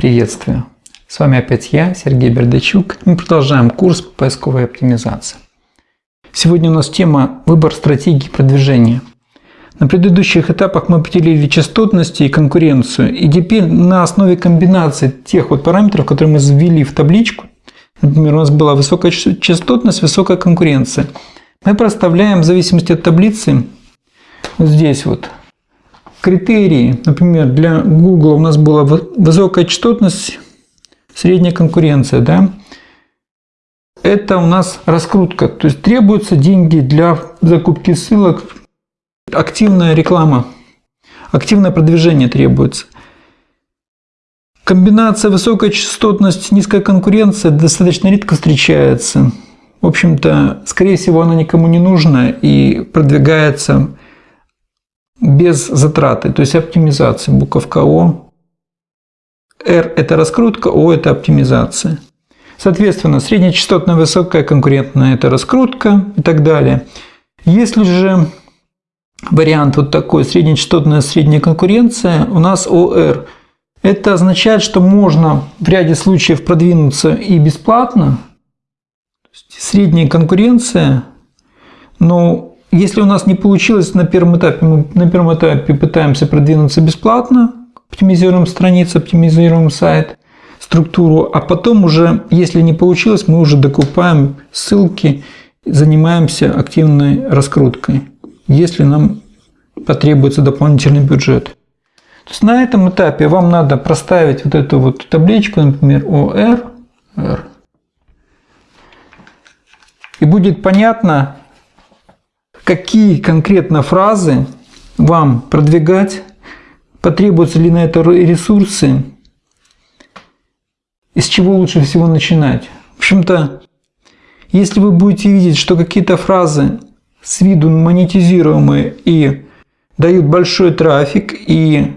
Приветствую! С вами опять я, Сергей Бердачук. Мы продолжаем курс по поисковой оптимизации. Сегодня у нас тема «Выбор стратегии продвижения». На предыдущих этапах мы определили частотность и конкуренцию. И теперь на основе комбинации тех вот параметров, которые мы ввели в табличку, например, у нас была высокая частотность, высокая конкуренция, мы проставляем в зависимости от таблицы вот здесь вот критерии, например, для Google у нас была высокая частотность, средняя конкуренция, да, это у нас раскрутка, то есть требуются деньги для закупки ссылок, активная реклама, активное продвижение требуется. Комбинация высокая частотность, низкая конкуренция достаточно редко встречается. В общем-то, скорее всего, она никому не нужна и продвигается без затраты, то есть оптимизация, буковка О. R – это раскрутка, O – это оптимизация. Соответственно, среднечастотная высокая конкурентная – это раскрутка и так далее. Если же вариант вот такой, среднечастотная средняя конкуренция, у нас OR. Это означает, что можно в ряде случаев продвинуться и бесплатно, средняя конкуренция, но если у нас не получилось на первом этапе, мы на первом этапе пытаемся продвинуться бесплатно, оптимизируем страницу, оптимизируем сайт, структуру, а потом уже, если не получилось, мы уже докупаем ссылки, занимаемся активной раскруткой, если нам потребуется дополнительный бюджет. То есть на этом этапе вам надо проставить вот эту вот табличку, например, OR, R, и будет понятно, какие конкретно фразы вам продвигать, потребуются ли на это ресурсы, из чего лучше всего начинать. В общем-то, если вы будете видеть, что какие-то фразы с виду монетизируемые и дают большой трафик и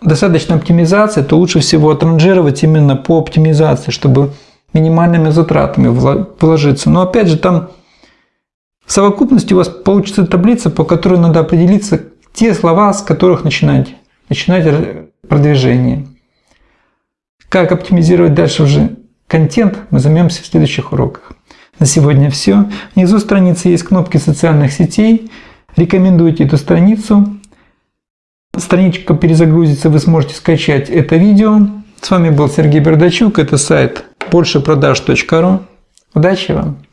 достаточно оптимизации, то лучше всего отранжировать именно по оптимизации, чтобы минимальными затратами вложиться. Но опять же, там в совокупности у вас получится таблица, по которой надо определиться те слова, с которых начинать, начинать продвижение. Как оптимизировать дальше уже контент, мы займемся в следующих уроках. На сегодня все. Внизу страницы есть кнопки социальных сетей. Рекомендуйте эту страницу. Страничка перезагрузится, вы сможете скачать это видео. С вами был Сергей Бердачук, это сайт большепродаж.ру. Удачи вам!